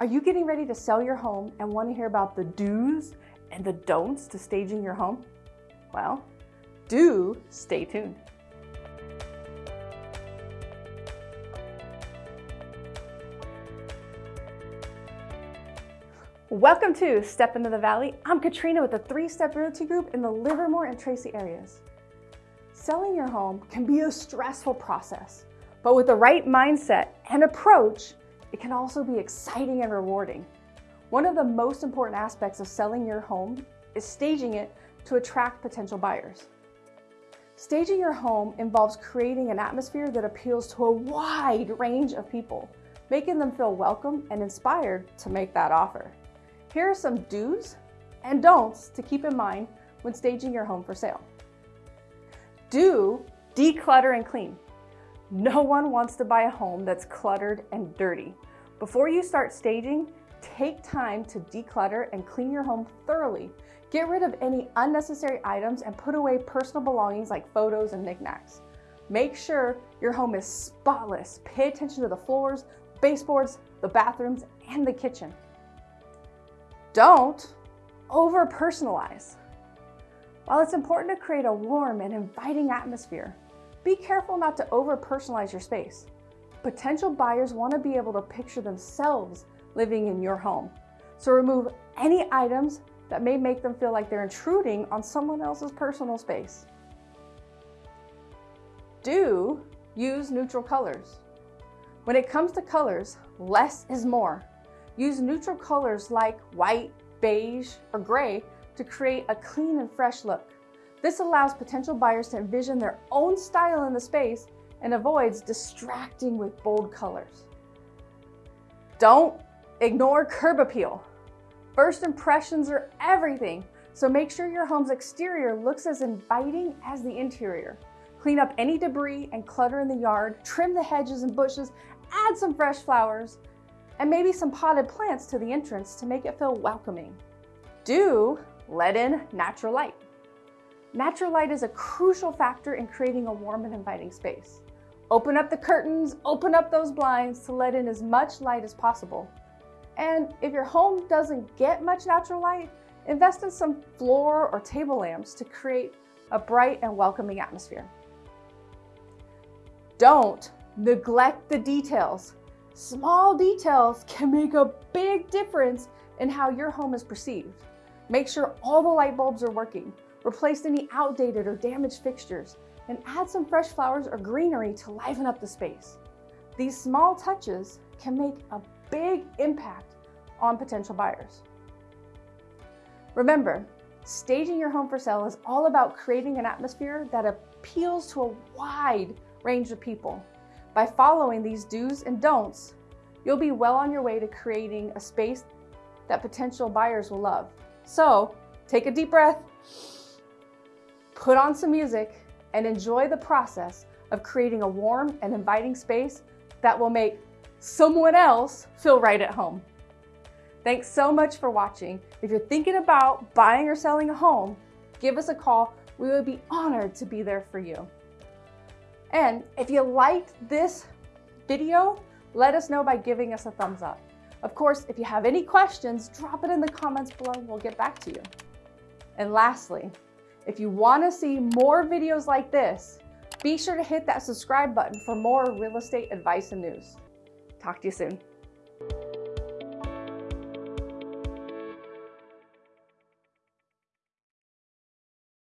Are you getting ready to sell your home and want to hear about the do's and the don'ts to staging your home? Well, do stay tuned. Welcome to Step Into the Valley. I'm Katrina with the Three Step Realty Group in the Livermore and Tracy areas. Selling your home can be a stressful process, but with the right mindset and approach, it can also be exciting and rewarding. One of the most important aspects of selling your home is staging it to attract potential buyers. Staging your home involves creating an atmosphere that appeals to a wide range of people, making them feel welcome and inspired to make that offer. Here are some do's and don'ts to keep in mind when staging your home for sale. Do declutter and clean. No one wants to buy a home that's cluttered and dirty. Before you start staging, take time to declutter and clean your home thoroughly. Get rid of any unnecessary items and put away personal belongings like photos and knickknacks. Make sure your home is spotless. Pay attention to the floors, baseboards, the bathrooms, and the kitchen. Don't over personalize. While it's important to create a warm and inviting atmosphere, be careful not to over personalize your space. Potential buyers want to be able to picture themselves living in your home. So remove any items that may make them feel like they're intruding on someone else's personal space. Do use neutral colors. When it comes to colors, less is more. Use neutral colors like white, beige, or gray to create a clean and fresh look. This allows potential buyers to envision their own style in the space and avoids distracting with bold colors. Don't ignore curb appeal. First impressions are everything, so make sure your home's exterior looks as inviting as the interior. Clean up any debris and clutter in the yard, trim the hedges and bushes, add some fresh flowers, and maybe some potted plants to the entrance to make it feel welcoming. Do let in natural light. Natural light is a crucial factor in creating a warm and inviting space. Open up the curtains, open up those blinds to let in as much light as possible. And if your home doesn't get much natural light, invest in some floor or table lamps to create a bright and welcoming atmosphere. Don't neglect the details. Small details can make a big difference in how your home is perceived. Make sure all the light bulbs are working. Replace any outdated or damaged fixtures and add some fresh flowers or greenery to liven up the space. These small touches can make a big impact on potential buyers. Remember, staging your home for sale is all about creating an atmosphere that appeals to a wide range of people. By following these do's and don'ts, you'll be well on your way to creating a space that potential buyers will love. So take a deep breath, put on some music, and enjoy the process of creating a warm and inviting space that will make someone else feel right at home. Thanks so much for watching. If you're thinking about buying or selling a home, give us a call. We would be honored to be there for you. And if you liked this video, let us know by giving us a thumbs up. Of course, if you have any questions, drop it in the comments below and we'll get back to you. And lastly, if you want to see more videos like this, be sure to hit that subscribe button for more real estate advice and news. Talk to you soon.